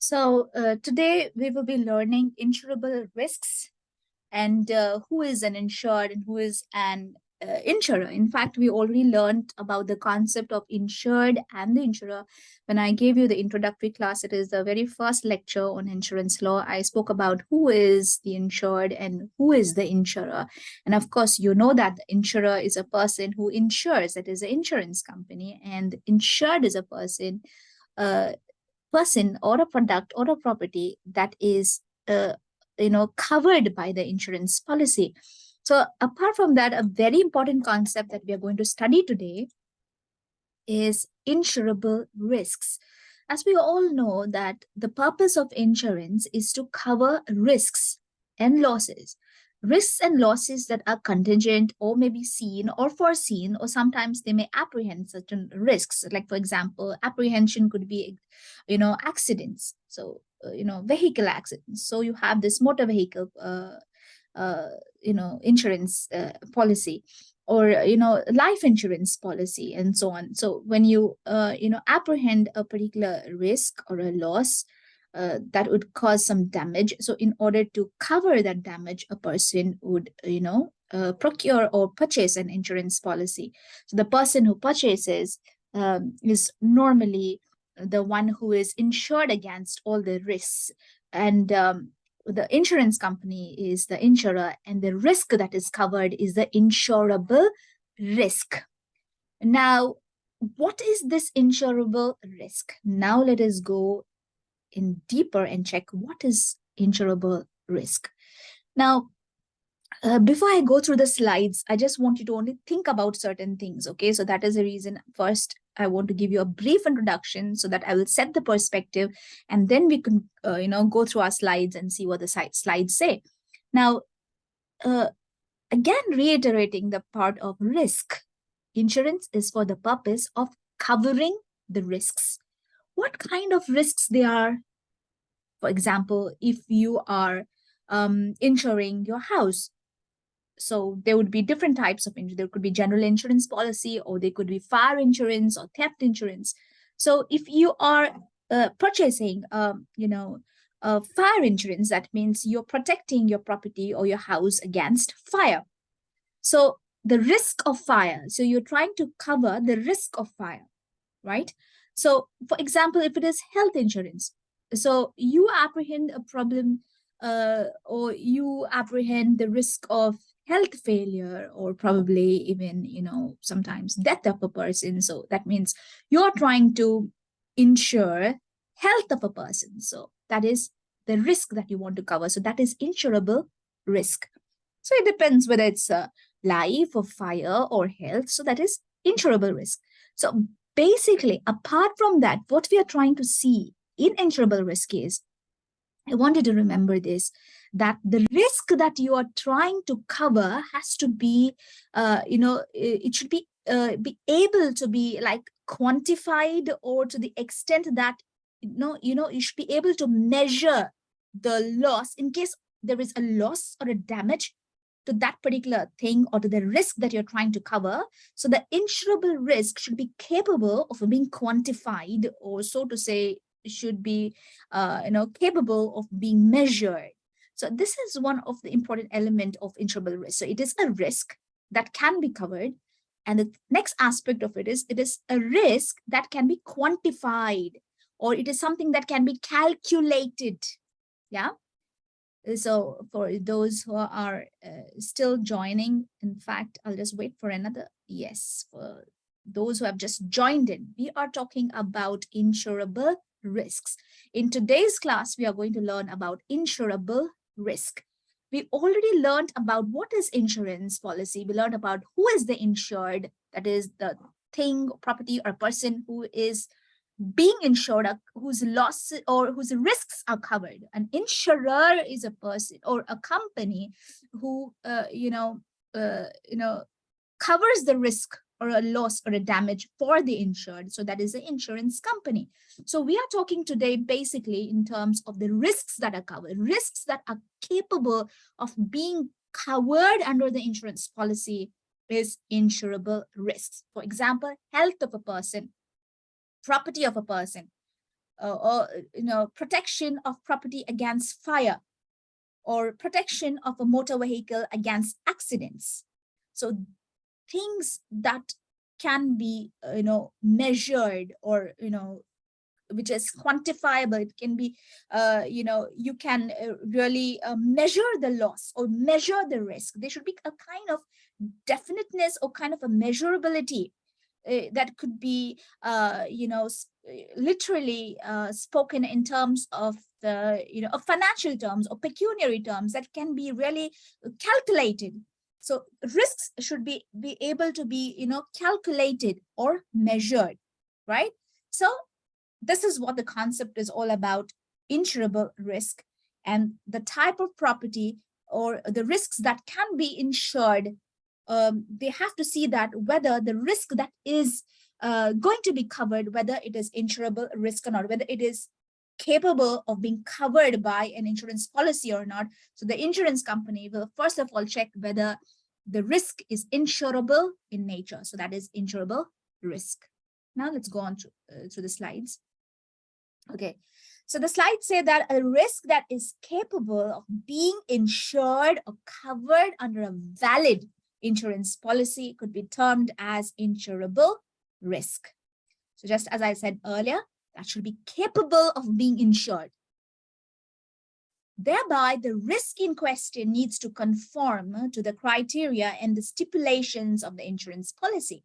So uh, today we will be learning insurable risks and uh, who is an insured and who is an uh, insurer. In fact, we already learned about the concept of insured and the insurer. When I gave you the introductory class, it is the very first lecture on insurance law. I spoke about who is the insured and who is the insurer. And of course, you know that the insurer is a person who insures, that is an insurance company, and insured is a person uh, person or a product or a property that is uh, you know covered by the insurance policy. So apart from that a very important concept that we are going to study today is insurable risks. As we all know that the purpose of insurance is to cover risks and losses risks and losses that are contingent or may be seen or foreseen or sometimes they may apprehend certain risks. Like for example apprehension could be you know accidents. So uh, you know vehicle accidents. So you have this motor vehicle uh, uh, you know insurance uh, policy or you know life insurance policy and so on. So when you uh, you know apprehend a particular risk or a loss uh, that would cause some damage. So in order to cover that damage, a person would, you know, uh, procure or purchase an insurance policy. So the person who purchases um, is normally the one who is insured against all the risks. And um, the insurance company is the insurer and the risk that is covered is the insurable risk. Now, what is this insurable risk? Now let us go in deeper and check what is insurable risk. Now, uh, before I go through the slides, I just want you to only think about certain things. Okay, so that is the reason. First, I want to give you a brief introduction so that I will set the perspective and then we can, uh, you know, go through our slides and see what the slides say. Now, uh, again, reiterating the part of risk. Insurance is for the purpose of covering the risks what kind of risks they are. For example, if you are um, insuring your house, so there would be different types of insurance. There could be general insurance policy, or there could be fire insurance or theft insurance. So if you are uh, purchasing, um, you know, uh, fire insurance, that means you're protecting your property or your house against fire. So the risk of fire, so you're trying to cover the risk of fire, right? So for example, if it is health insurance, so you apprehend a problem uh, or you apprehend the risk of health failure or probably even, you know, sometimes death of a person. So that means you're trying to insure health of a person. So that is the risk that you want to cover. So that is insurable risk. So it depends whether it's a life or fire or health. So that is insurable risk. So basically, apart from that, what we are trying to see insurable risk is, I want you to remember this, that the risk that you are trying to cover has to be, uh, you know, it should be, uh, be able to be like quantified or to the extent that, you know, you know, you should be able to measure the loss in case there is a loss or a damage to that particular thing or to the risk that you're trying to cover. So the insurable risk should be capable of being quantified or so to say should be uh, you know capable of being measured. So this is one of the important element of insurable risk. So it is a risk that can be covered. And the next aspect of it is it is a risk that can be quantified or it is something that can be calculated. Yeah. So for those who are uh, still joining, in fact, I'll just wait for another. Yes, for those who have just joined in, we are talking about insurable risks. In today's class, we are going to learn about insurable risk. We already learned about what is insurance policy. We learned about who is the insured, that is the thing, property, or person who is being insured whose loss or whose risks are covered. An insurer is a person or a company who, uh, you know, uh, you know, covers the risk or a loss or a damage for the insured. So that is the insurance company. So we are talking today basically in terms of the risks that are covered, risks that are capable of being covered under the insurance policy is insurable risks. For example, health of a person, property of a person, uh, or you know protection of property against fire or protection of a motor vehicle against accidents so things that can be uh, you know measured or you know which is quantifiable. It can be uh, you know you can uh, really uh, measure the loss or measure the risk. There should be a kind of definiteness or kind of a measurability uh, that could be you know literally spoken in terms of the you know of financial terms or pecuniary terms that can be really calculated so risks should be be able to be you know calculated or measured right so this is what the concept is all about, insurable risk and the type of property or the risks that can be insured. Um, they have to see that whether the risk that is uh, going to be covered, whether it is insurable risk or not, whether it is capable of being covered by an insurance policy or not. So the insurance company will first of all check whether the risk is insurable in nature. So that is insurable risk. Now let's go on to, uh, to the slides. Okay, so the slides say that a risk that is capable of being insured or covered under a valid insurance policy could be termed as insurable risk. So just as I said earlier, that should be capable of being insured. Thereby, the risk in question needs to conform to the criteria and the stipulations of the insurance policy.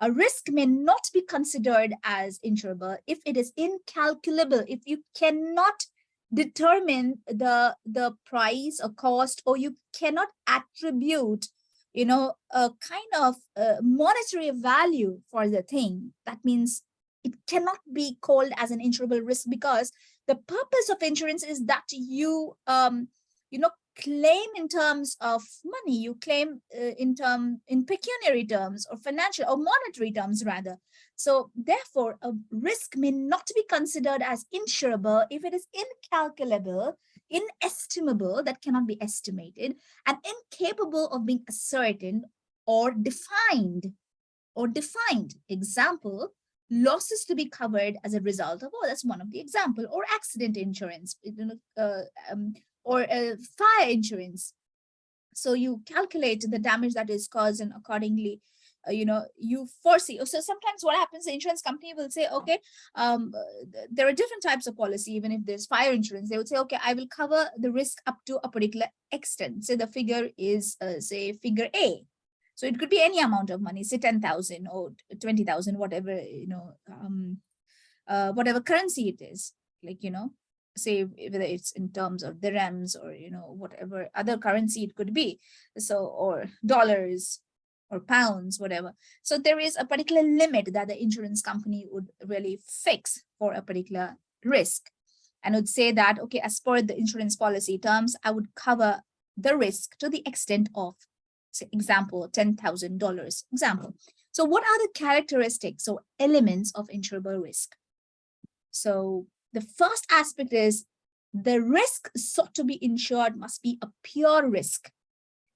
A risk may not be considered as insurable if it is incalculable, if you cannot determine the, the price or cost, or you cannot attribute, you know, a kind of uh, monetary value for the thing. That means it cannot be called as an insurable risk because the purpose of insurance is that you, um, you know, claim in terms of money, you claim uh, in term in pecuniary terms or financial or monetary terms rather. So therefore, a risk may not be considered as insurable if it is incalculable, inestimable, that cannot be estimated, and incapable of being ascertained or defined or defined. Example, losses to be covered as a result of, oh, that's one of the example, or accident insurance, uh, um, or a fire insurance. So you calculate the damage that is caused and accordingly, uh, you know, you foresee. So sometimes what happens, the insurance company will say, okay, um, there are different types of policy, even if there's fire insurance, they would say, okay, I will cover the risk up to a particular extent. Say the figure is, uh, say, figure A. So it could be any amount of money, say 10,000 or 20,000, whatever, you know, um, uh, whatever currency it is, like, you know, say whether it's in terms of dirhams or you know whatever other currency it could be. So or dollars or pounds whatever. So there is a particular limit that the insurance company would really fix for a particular risk. And would say that okay as per the insurance policy terms i would cover the risk to the extent of example ten thousand dollars example so what are the characteristics or elements of insurable risk so the first aspect is the risk sought to be insured must be a pure risk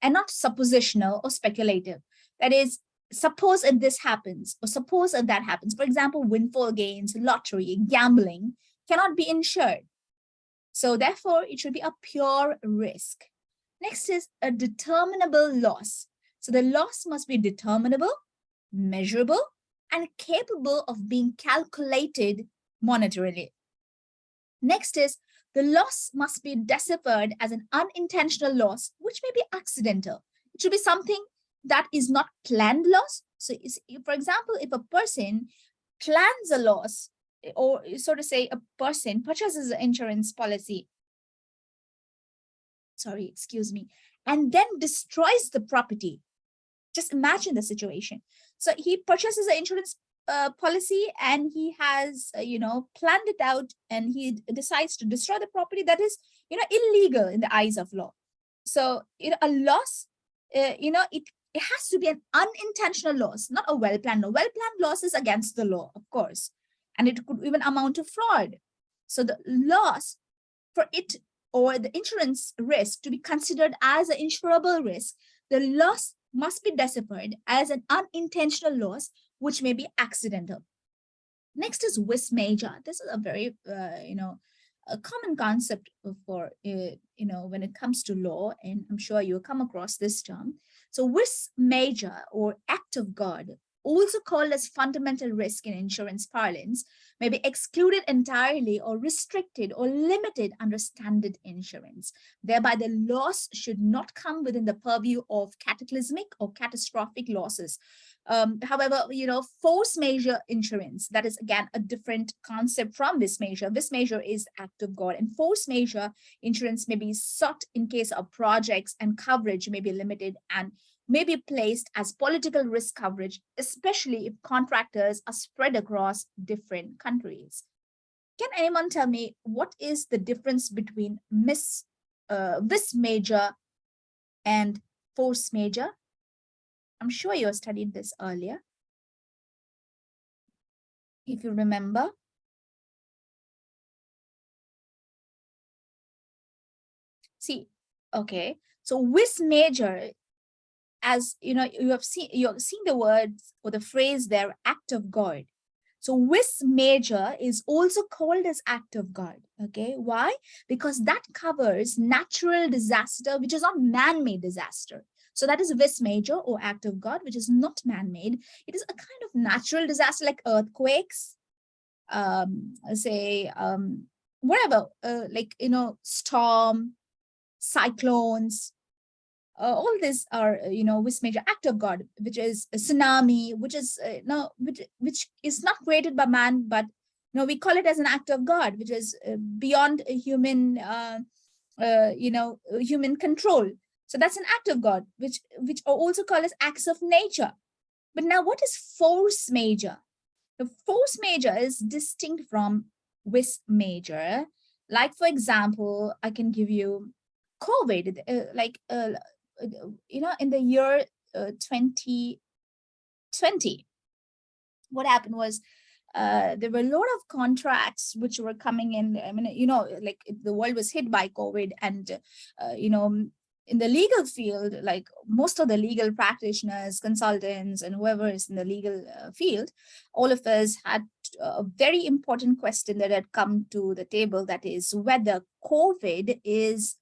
and not suppositional or speculative. That is, suppose if this happens or suppose if that happens. For example, windfall gains, lottery, gambling cannot be insured. So therefore, it should be a pure risk. Next is a determinable loss. So the loss must be determinable, measurable, and capable of being calculated monetarily. Next is the loss must be deciphered as an unintentional loss, which may be accidental. It should be something that is not planned loss. So for example, if a person plans a loss, or so to say, a person purchases an insurance policy, sorry, excuse me, and then destroys the property. Just imagine the situation. So he purchases an insurance uh, policy and he has, uh, you know, planned it out and he decides to destroy the property that is, you know, illegal in the eyes of law. So, you know, a loss, uh, you know, it, it has to be an unintentional loss, not a well-planned. A well-planned loss is against the law, of course, and it could even amount to fraud. So the loss for it or the insurance risk to be considered as an insurable risk, the loss must be deciphered as an unintentional loss which may be accidental. Next is vis major. This is a very, uh, you know, a common concept for, uh, you know, when it comes to law, and I'm sure you'll come across this term. So vis major or act of God also called as fundamental risk in insurance parlance, may be excluded entirely or restricted or limited under standard insurance. Thereby, the loss should not come within the purview of cataclysmic or catastrophic losses. Um, however, you know, force majeure insurance, that is again a different concept from vis major. Vis major is act of God and force majeure insurance may be sought in case of projects and coverage may be limited and may be placed as political risk coverage, especially if contractors are spread across different countries. Can anyone tell me what is the difference between miss, uh, major and force majeure? I'm sure you studied this earlier. If you remember. See, okay, so vis major as you know, you have seen you have seen the words or the phrase there, act of God. So vis major is also called as act of God. Okay, why? Because that covers natural disaster, which is not man-made disaster. So that is vis major or act of God, which is not man-made. It is a kind of natural disaster like earthquakes, um, say, um, whatever, uh, like, you know, storm, cyclones, uh, all these are, uh, you know, vis major act of God, which is a tsunami, which is uh, no, which which is not created by man, but you know, we call it as an act of God, which is uh, beyond human, uh, uh, you know, human control. So that's an act of God, which which are also called as acts of nature. But now, what is force majeure? The force majeure is distinct from vis major. Like, for example, I can give you COVID, uh, like uh, you know, in the year uh, 2020, what happened was uh, there were a lot of contracts which were coming in. I mean, you know, like the world was hit by COVID and, uh, you know, in the legal field, like most of the legal practitioners, consultants, and whoever is in the legal uh, field, all of us had a very important question that had come to the table, that is whether COVID is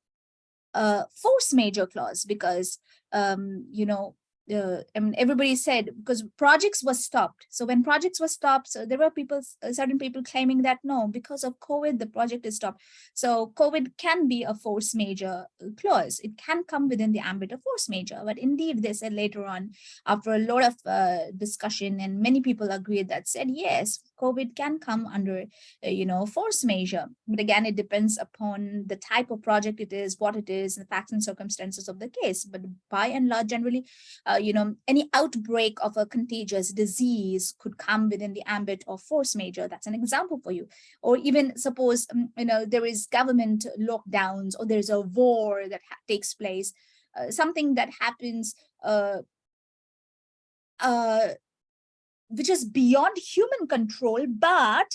uh, force majeure clause because, um, you know, uh, I mean, everybody said because projects were stopped. So when projects were stopped, so there were people, uh, certain people claiming that no, because of COVID, the project is stopped. So COVID can be a force majeure uh, clause. It can come within the ambit of force majeure. But indeed, they said later on, after a lot of uh, discussion and many people agreed that said, yes, COVID can come under, uh, you know, force majeure. But again, it depends upon the type of project it is, what it is, the facts and circumstances of the case. But by and large, generally, uh, you know, any outbreak of a contagious disease could come within the ambit of force majeure. That's an example for you. Or even suppose, um, you know, there is government lockdowns or there's a war that takes place, uh, something that happens uh, uh, which is beyond human control, but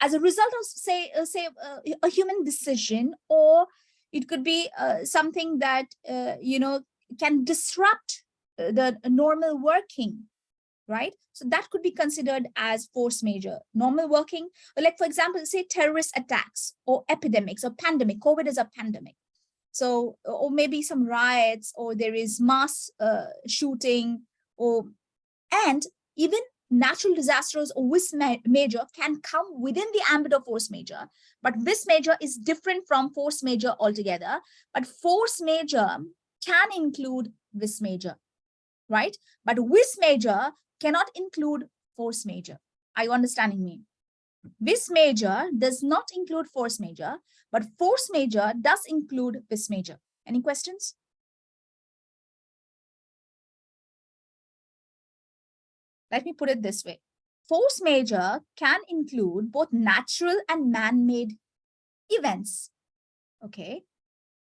as a result of say, uh, say uh, a human decision, or it could be uh, something that, uh, you know, can disrupt uh, the normal working, right? So that could be considered as force majeure. Normal working, like for example, say terrorist attacks or epidemics or pandemic, COVID is a pandemic. So, or maybe some riots or there is mass uh, shooting or, and even natural disasters or vis major can come within the ambit of force majeure, but vis major is different from force majeure altogether. But force majeure can include vis major, right? But vis major cannot include force majeure. Are you understanding me? Vis major does not include force majeure, but force majeure does include vis major. Any questions? Let me put it this way. Force majeure can include both natural and man-made events. Okay.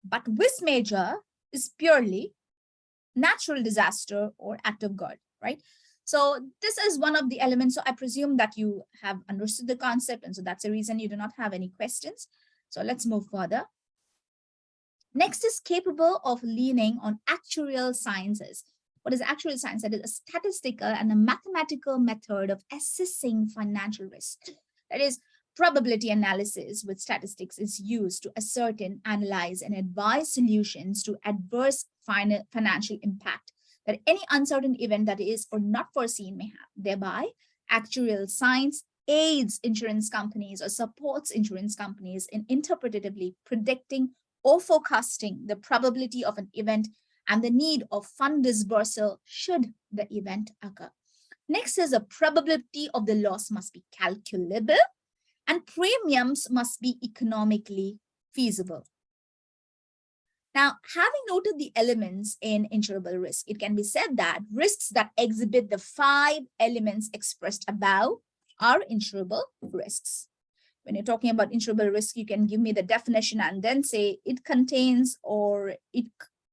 But vis major is purely natural disaster or act of God, right? So this is one of the elements. So I presume that you have understood the concept. And so that's the reason you do not have any questions. So let's move further. Next is capable of leaning on actuarial sciences. What is actuarial science? That is a statistical and a mathematical method of assessing financial risk. That is, probability analysis with statistics is used to ascertain, analyze, and advise solutions to adverse financial impact that any uncertain event that is or not foreseen may have. Thereby, actuarial science aids insurance companies or supports insurance companies in interpretatively predicting or forecasting the probability of an event and the need of fund disbursal should the event occur. Next is a probability of the loss must be calculable and premiums must be economically feasible. Now, having noted the elements in insurable risk, it can be said that risks that exhibit the five elements expressed above are insurable risks. When you're talking about insurable risk, you can give me the definition and then say it contains or it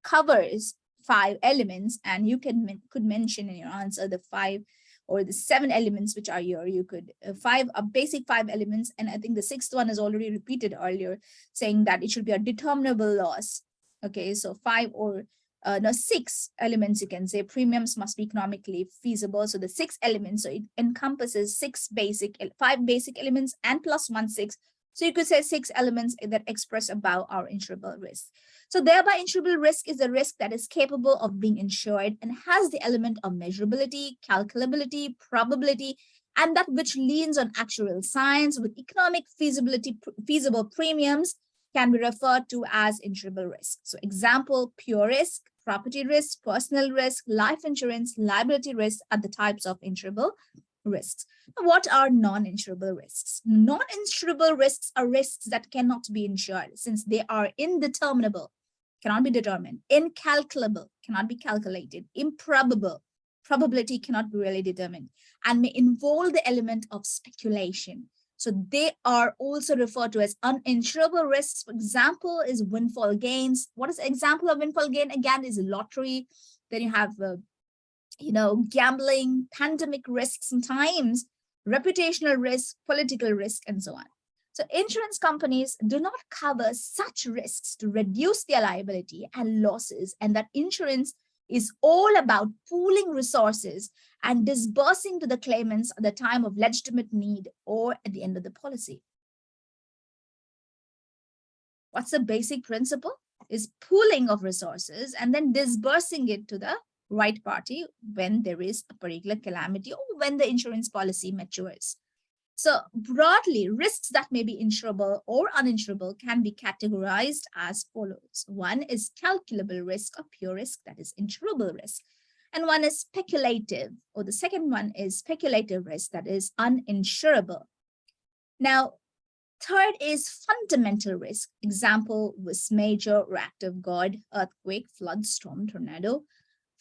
covers five elements and you can could mention in your answer the five or the seven elements which are your you could uh, five a basic five elements and i think the sixth one is already repeated earlier saying that it should be a determinable loss okay so five or uh, no, six elements you can say premiums must be economically feasible. So the six elements, so it encompasses six basic, five basic elements and plus one six. So you could say six elements that express about our insurable risk. So thereby insurable risk is a risk that is capable of being insured and has the element of measurability, calculability, probability, and that which leans on actuarial science with economic feasibility, feasible premiums can be referred to as insurable risk. So example, pure risk, property risk, personal risk, life insurance, liability risk are the types of insurable risks. What are non-insurable risks? Non-insurable risks are risks that cannot be insured since they are indeterminable, cannot be determined, incalculable, cannot be calculated, improbable, probability cannot be really determined, and may involve the element of speculation. So they are also referred to as uninsurable risks. For example, is windfall gains. What is example of windfall gain? Again, is lottery. Then you have, uh, you know, gambling, pandemic risks sometimes, reputational risk, political risk, and so on. So insurance companies do not cover such risks to reduce their liability and losses and that insurance is all about pooling resources and disbursing to the claimants at the time of legitimate need or at the end of the policy. What's the basic principle? Is pooling of resources and then disbursing it to the right party when there is a particular calamity or when the insurance policy matures. So broadly, risks that may be insurable or uninsurable can be categorized as follows. One is calculable risk or pure risk, that is insurable risk. And one is speculative, or the second one is speculative risk, that is uninsurable. Now, third is fundamental risk. Example vis major reactive God, earthquake, flood, storm, tornado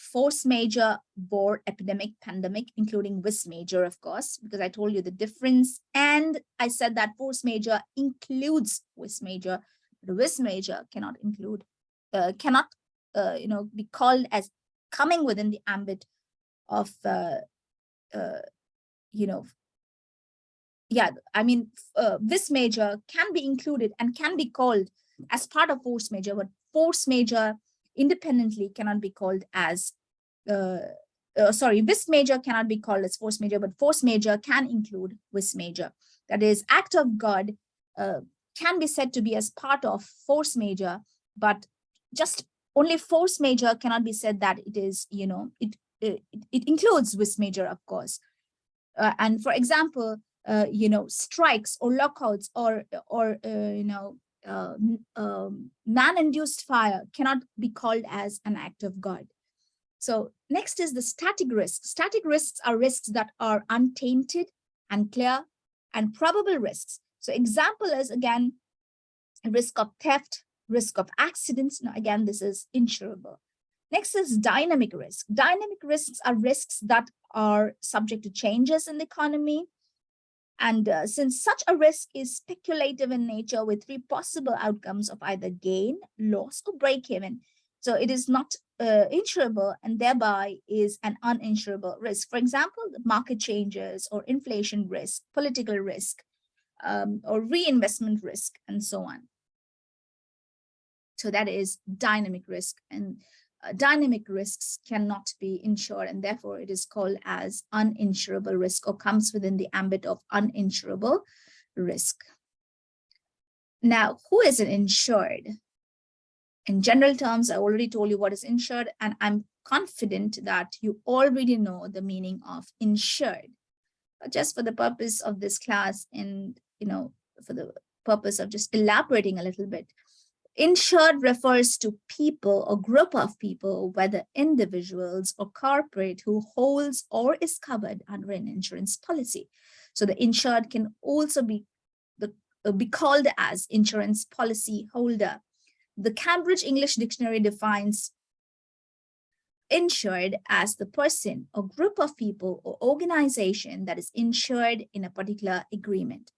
force majeure, war, epidemic, pandemic, including vis major, of course, because I told you the difference. And I said that force majeure includes vis major, but vis major cannot include, uh, cannot, uh, you know, be called as coming within the ambit of, uh, uh, you know, yeah, I mean, uh, vis major can be included and can be called as part of force majeure, but force majeure independently cannot be called as, uh, uh, sorry, vis major cannot be called as force majeure, but force majeure can include vis major. That is, act of God uh, can be said to be as part of force majeure, but just only force majeure cannot be said that it is, you know, it, it, it includes vis major, of course. Uh, and for example, uh, you know, strikes or lockouts or, or uh, you know, uh, um, man-induced fire cannot be called as an act of God. So next is the static risks. Static risks are risks that are untainted and clear and probable risks. So example is again, risk of theft, risk of accidents. Now again, this is insurable. Next is dynamic risk. Dynamic risks are risks that are subject to changes in the economy, and uh, since such a risk is speculative in nature with three possible outcomes of either gain, loss, or break even, so it is not uh, insurable and thereby is an uninsurable risk. For example, market changes or inflation risk, political risk, um, or reinvestment risk, and so on. So that is dynamic risk. And Uh, dynamic risks cannot be insured and therefore it is called as uninsurable risk or comes within the ambit of uninsurable risk. Now, who is an insured? In general terms, I already told you what is insured, and I'm confident that you already know the meaning of insured. But just for the purpose of this class and, you know, for the purpose of just elaborating a little bit, insured refers to people or group of people, whether individuals or corporate who holds or is covered under an insurance policy. So the insured can also be the uh, be called as insurance policy holder. The Cambridge English Dictionary defines insured as the person or group of people or organization that is insured in a particular agreement.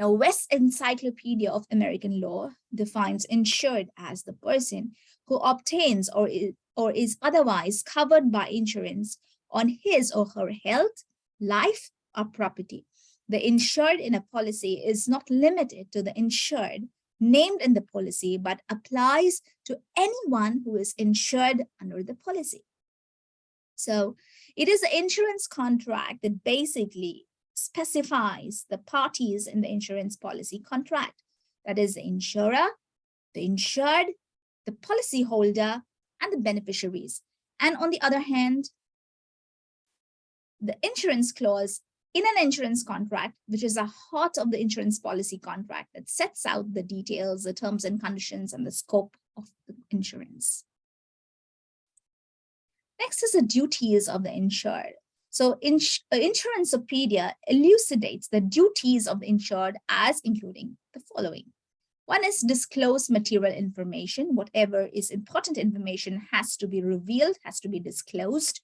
Now, West Encyclopedia of American Law defines insured as the person who obtains or is, or is otherwise covered by insurance on his or her health, life, or property. The insured in a policy is not limited to the insured named in the policy, but applies to anyone who is insured under the policy. So it is the insurance contract that basically specifies the parties in the insurance policy contract. That is the insurer, the insured, the policyholder, and the beneficiaries. And on the other hand, the insurance clause in an insurance contract, which is the heart of the insurance policy contract that sets out the details, the terms and conditions, and the scope of the insurance. Next is the duties of the insured. So ins uh, Insuranceopedia elucidates the duties of the insured as including the following. One is disclose material information. Whatever is important information has to be revealed, has to be disclosed.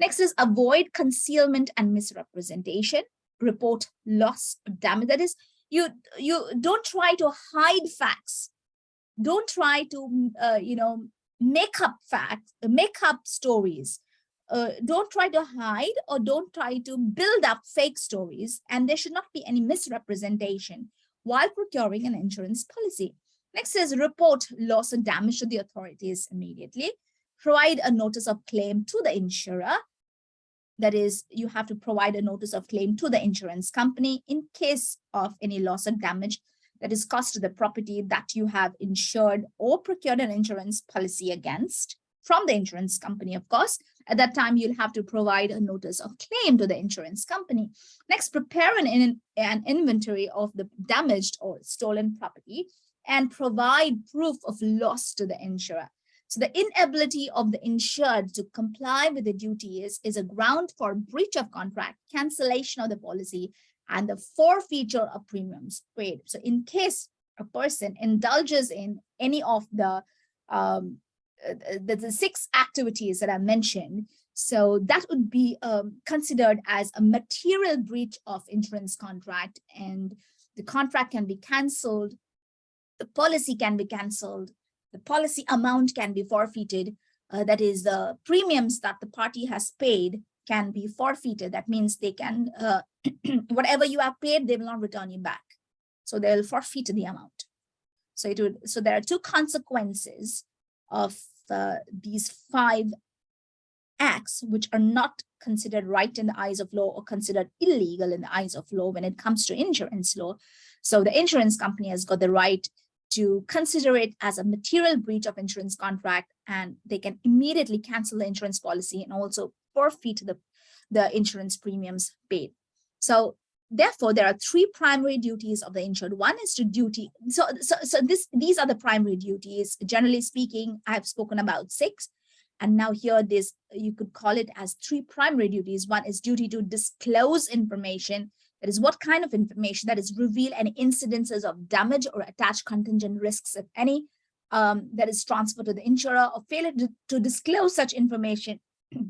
Next is avoid concealment and misrepresentation. Report loss or damage. That is, you, you don't try to hide facts. Don't try to, uh, you know, make up facts, make up stories. Uh, don't try to hide or don't try to build up fake stories. And there should not be any misrepresentation while procuring an insurance policy. Next is report loss or damage to the authorities immediately. Provide a notice of claim to the insurer that is, you have to provide a notice of claim to the insurance company in case of any loss or damage that is caused to the property that you have insured or procured an insurance policy against from the insurance company, of course. At that time, you'll have to provide a notice of claim to the insurance company. Next, prepare an, an inventory of the damaged or stolen property and provide proof of loss to the insurer. So the inability of the insured to comply with the duties is a ground for breach of contract, cancellation of the policy, and the forfeiture of premiums paid. So in case a person indulges in any of the, um, the, the six activities that I mentioned, so that would be um, considered as a material breach of insurance contract and the contract can be canceled, the policy can be canceled, the policy amount can be forfeited. Uh, that is the premiums that the party has paid can be forfeited. That means they can, uh, whatever you have paid, they will not return you back. So they'll forfeit the amount. So it would, so there are two consequences of uh, these five acts, which are not considered right in the eyes of law or considered illegal in the eyes of law when it comes to insurance law. So the insurance company has got the right to consider it as a material breach of insurance contract and they can immediately cancel the insurance policy and also forfeit the, the insurance premiums paid. So therefore, there are three primary duties of the insured. One is to duty. So, so, so this, these are the primary duties. Generally speaking, I've spoken about six. And now here this, you could call it as three primary duties. One is duty to disclose information that is what kind of information that is reveal any incidences of damage or attached contingent risks, if any, um, that is transferred to the insurer or failure to, to disclose such information,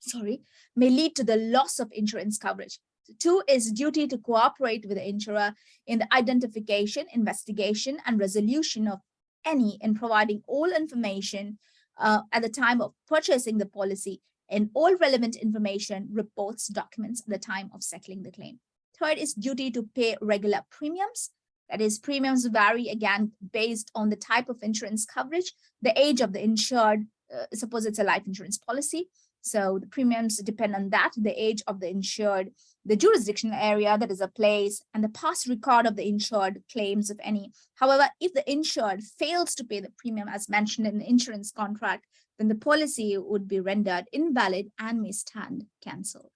sorry, may lead to the loss of insurance coverage. Two is duty to cooperate with the insurer in the identification, investigation, and resolution of any and providing all information uh, at the time of purchasing the policy and all relevant information, reports, documents at the time of settling the claim. Third is duty to pay regular premiums. That is, premiums vary again based on the type of insurance coverage, the age of the insured, uh, suppose it's a life insurance policy. So the premiums depend on that, the age of the insured, the jurisdictional area that is a place, and the past record of the insured claims, if any. However, if the insured fails to pay the premium as mentioned in the insurance contract, then the policy would be rendered invalid and may stand cancelled.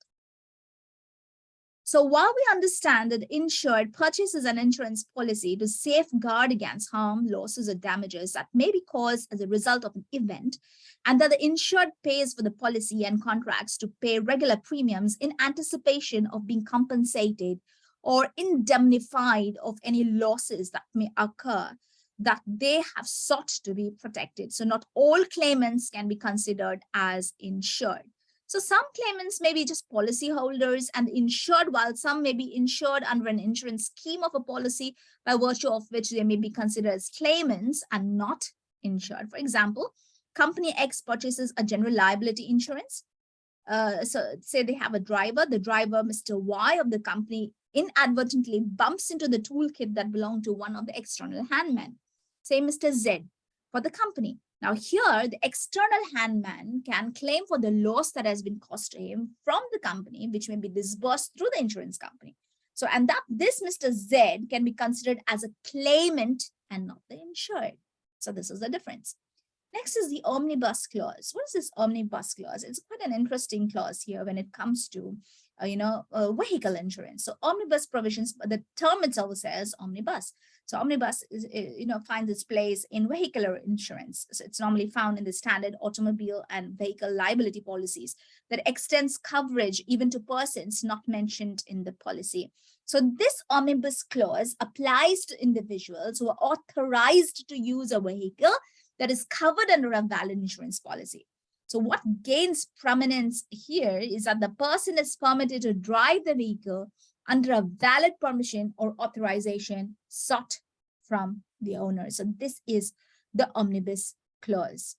So while we understand that insured purchases an insurance policy to safeguard against harm, losses, or damages that may be caused as a result of an event, and that the insured pays for the policy and contracts to pay regular premiums in anticipation of being compensated or indemnified of any losses that may occur, that they have sought to be protected. So not all claimants can be considered as insured. So some claimants may be just policyholders and insured, while some may be insured under an insurance scheme of a policy by virtue of which they may be considered as claimants and not insured. For example, company X purchases a general liability insurance. Uh, so say they have a driver, the driver, Mr. Y of the company inadvertently bumps into the toolkit that belonged to one of the external handmen, say Mr. Z for the company. Now here, the external handman can claim for the loss that has been caused to him from the company, which may be disbursed through the insurance company. So, and that this Mr. Z can be considered as a claimant and not the insured. So this is the difference. Next is the omnibus clause. What is this omnibus clause? It's quite an interesting clause here when it comes to, uh, you know, uh, vehicle insurance. So omnibus provisions, the term itself says omnibus. So omnibus is, eh, you know, finds its place in vehicular insurance. So it's normally found in the standard automobile and vehicle liability policies that extends coverage even to persons not mentioned in the policy. So this omnibus clause applies to individuals who are authorized to use a vehicle that is covered under a valid insurance policy. So what gains prominence here is that the person is permitted to drive the vehicle under a valid permission or authorization sought from the owner. So this is the omnibus clause.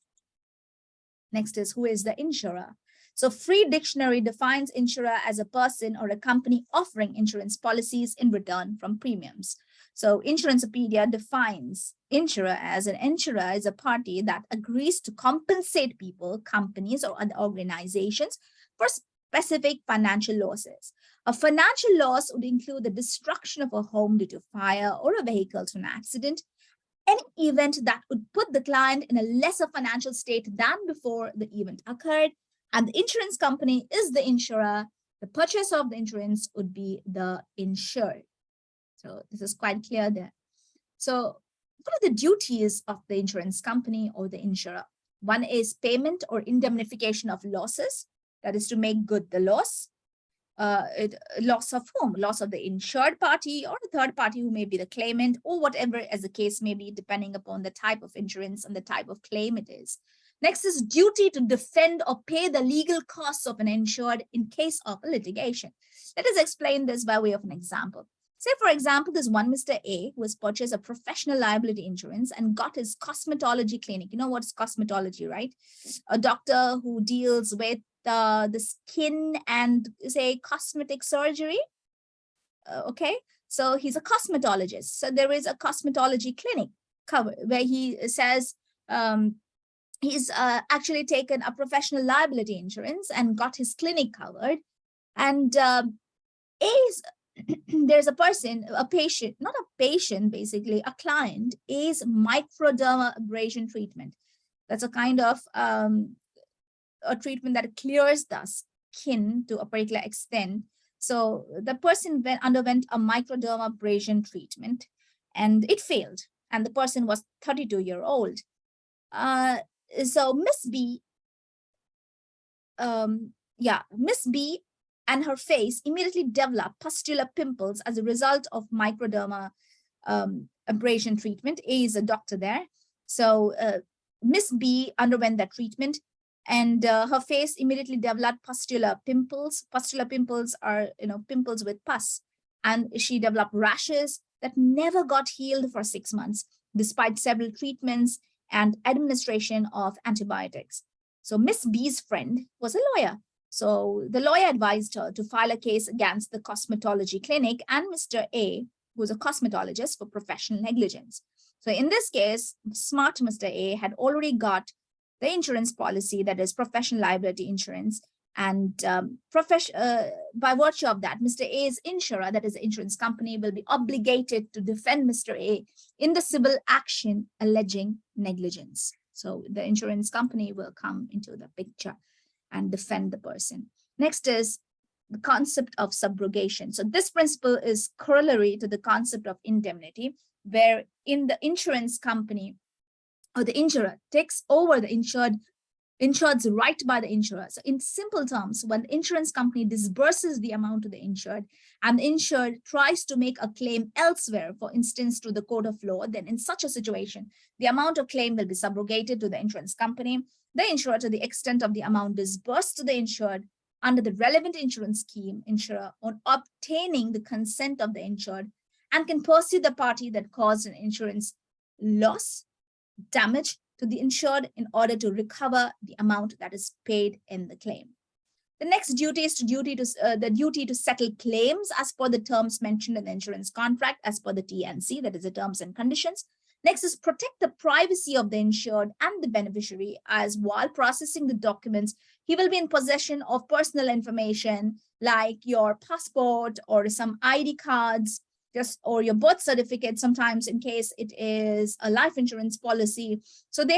Next is who is the insurer? So free dictionary defines insurer as a person or a company offering insurance policies in return from premiums. So Insuranceopedia defines insurer as an insurer is a party that agrees to compensate people, companies, or other organizations for specific financial losses. A financial loss would include the destruction of a home due to fire or a vehicle to an accident, any event that would put the client in a lesser financial state than before the event occurred, and the insurance company is the insurer, the purchase of the insurance would be the insured. So this is quite clear there. So what are the duties of the insurance company or the insurer? One is payment or indemnification of losses, that is to make good the loss. Uh, it, loss of whom? Loss of the insured party or the third party who may be the claimant or whatever as the case may be, depending upon the type of insurance and the type of claim it is. Next is duty to defend or pay the legal costs of an insured in case of a litigation. Let us explain this by way of an example. Say, for example, this one Mr. A who has purchased a professional liability insurance and got his cosmetology clinic. You know what's cosmetology, right? A doctor who deals with uh, the skin and say cosmetic surgery. Uh, okay, so he's a cosmetologist. So there is a cosmetology clinic cover where he says um, he's uh, actually taken a professional liability insurance and got his clinic covered. And um, A is there's a person, a patient, not a patient, basically, a client is microdermabrasion treatment. That's a kind of um, a treatment that clears the skin to a particular extent. So the person went, underwent a microdermabrasion treatment and it failed. And the person was 32 year old. Uh, so Miss B, um, yeah, Miss B and her face immediately developed pustular pimples as a result of microderma um, abrasion treatment. A is a doctor there. So uh, Miss B underwent that treatment and uh, her face immediately developed pustular pimples. Pustular pimples are, you know, pimples with pus. And she developed rashes that never got healed for six months, despite several treatments and administration of antibiotics. So Miss B's friend was a lawyer so the lawyer advised her to file a case against the cosmetology clinic and Mr. A, who's a cosmetologist for professional negligence. So in this case, smart Mr. A had already got the insurance policy, that is professional liability insurance. And um, uh, by virtue of that, Mr. A's insurer, that is the insurance company, will be obligated to defend Mr. A in the civil action alleging negligence. So the insurance company will come into the picture and defend the person. Next is the concept of subrogation. So this principle is corollary to the concept of indemnity, where in the insurance company or the insurer takes over the insured insured's right by the insurer. So in simple terms, when the insurance company disburses the amount to the insured and the insured tries to make a claim elsewhere, for instance, to the court of law, then in such a situation, the amount of claim will be subrogated to the insurance company. The insurer to the extent of the amount disbursed to the insured under the relevant insurance scheme insurer on obtaining the consent of the insured and can pursue the party that caused an insurance loss, damage to the insured in order to recover the amount that is paid in the claim. The next duty is to duty to uh, the duty to settle claims as per the terms mentioned in the insurance contract as per the TNC, that is the terms and conditions. Next is protect the privacy of the insured and the beneficiary as while processing the documents, he will be in possession of personal information like your passport or some ID cards, just or your birth certificate sometimes in case it is a life insurance policy. So they